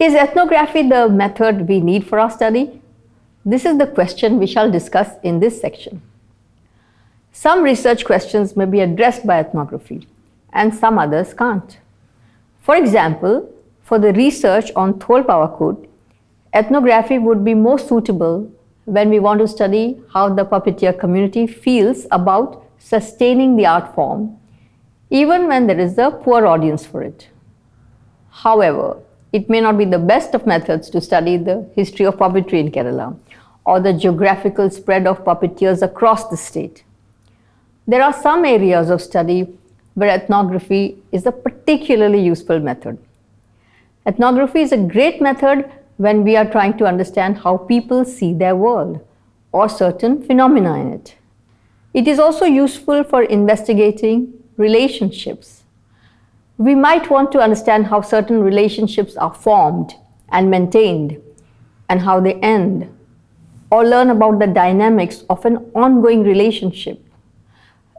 Is ethnography the method we need for our study? This is the question we shall discuss in this section. Some research questions may be addressed by ethnography and some others can't. For example, for the research on Tholpavakoothu, ethnography would be more suitable when we want to study how the puppeteer community feels about sustaining the art form, even when there is a poor audience for it. However, it may not be the best of methods to study the history of puppetry in Kerala or the geographical spread of puppeteers across the state. There are some areas of study where ethnography is a particularly useful method. Ethnography is a great method when we are trying to understand how people see their world or certain phenomena in it. It is also useful for investigating relationships. We might want to understand how certain relationships are formed and maintained and how they end or learn about the dynamics of an ongoing relationship.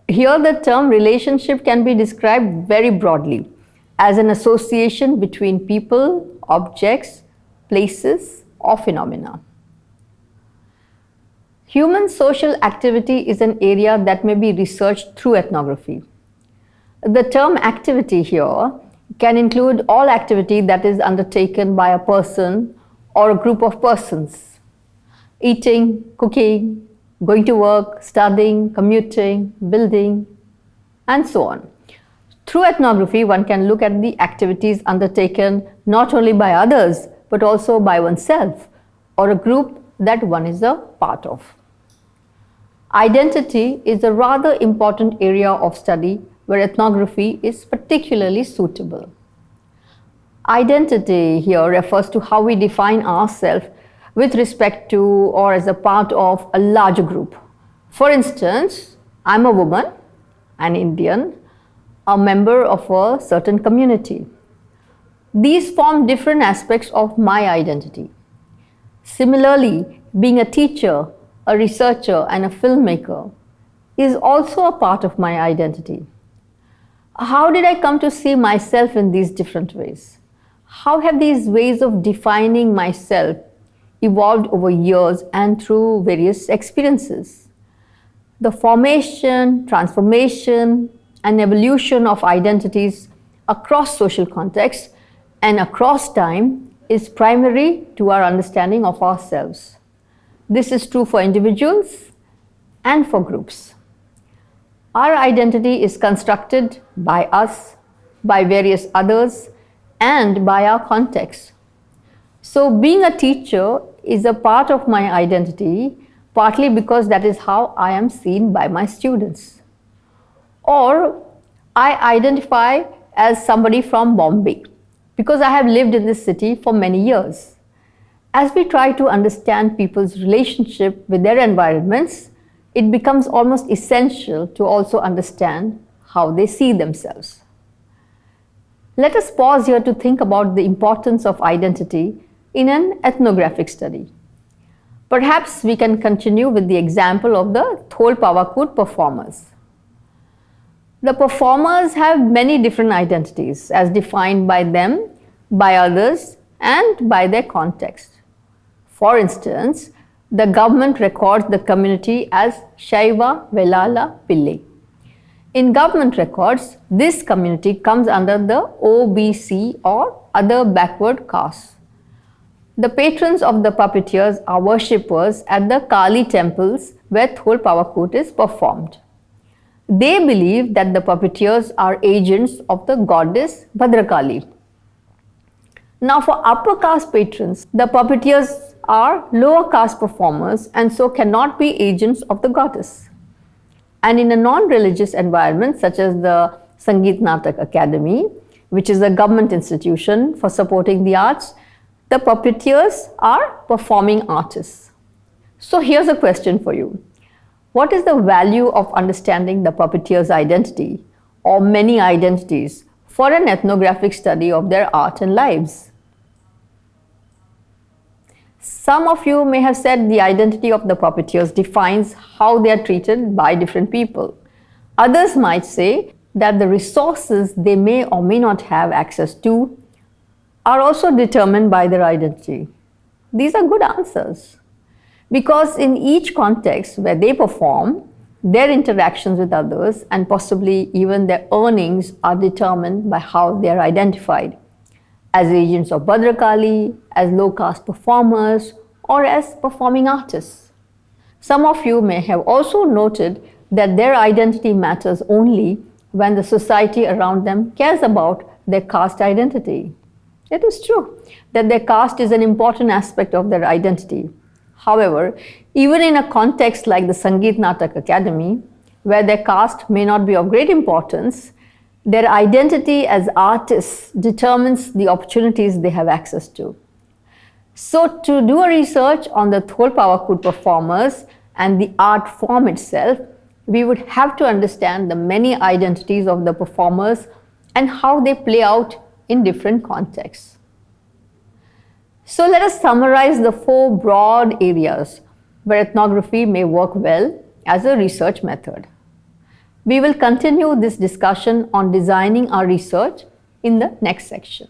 Here the term relationship can be described very broadly as an association between people, objects, places or phenomena. Human social activity is an area that may be researched through ethnography. The term activity here can include all activity that is undertaken by a person or a group of persons. Eating, cooking, going to work, studying, commuting, building, and so on. Through ethnography, one can look at the activities undertaken not only by others, but also by oneself or a group that one is a part of. Identity is a rather important area of study where ethnography is particularly suitable. Identity here refers to how we define ourselves with respect to or as a part of a larger group. For instance, I'm a woman, an Indian, a member of a certain community. These form different aspects of my identity. Similarly, being a teacher, a researcher and a filmmaker is also a part of my identity. How did I come to see myself in these different ways? How have these ways of defining myself evolved over years and through various experiences? The formation, transformation and evolution of identities across social contexts and across time is primary to our understanding of ourselves. This is true for individuals and for groups. Our identity is constructed by us, by various others, and by our context. So being a teacher is a part of my identity, partly because that is how I am seen by my students. Or I identify as somebody from Bombay because I have lived in this city for many years. As we try to understand people's relationship with their environments, it becomes almost essential to also understand how they see themselves. Let us pause here to think about the importance of identity in an ethnographic study. Perhaps we can continue with the example of the Tholpavakoothu performers. The performers have many different identities as defined by them, by others and by their context. For instance, the government records the community as Shaiva Velala Pillai. In government records, this community comes under the OBC or other backward castes. The patrons of the puppeteers are worshippers at the Kali temples where Tholpavakoothu is performed. They believe that the puppeteers are agents of the goddess Bhadrakali. Now for upper caste patrons, the puppeteers are lower caste performers and so cannot be agents of the goddess. And in a non-religious environment such as the Sangeet Natak Akademi, which is a government institution for supporting the arts, the puppeteers are performing artists. So here's a question for you. What is the value of understanding the puppeteer's identity or many identities for an ethnographic study of their art and lives? Some of you may have said the identity of the puppeteers defines how they are treated by different people. Others might say that the resources they may or may not have access to are also determined by their identity. These are good answers because in each context where they perform, their interactions with others and possibly even their earnings are determined by how they are identified as agents of Bhadrakali, as low caste performers, or as performing artists. Some of you may have also noted that their identity matters only when the society around them cares about their caste identity. It is true that their caste is an important aspect of their identity. However, even in a context like the Sangeet Natak Akademi, where their caste may not be of great importance, their identity as artists determines the opportunities they have access to. So to do a research on the Tholpavakoothu performers and the art form itself, we would have to understand the many identities of the performers and how they play out in different contexts. So let us summarize the four broad areas where ethnography may work well as a research method. We will continue this discussion on designing our research in the next section.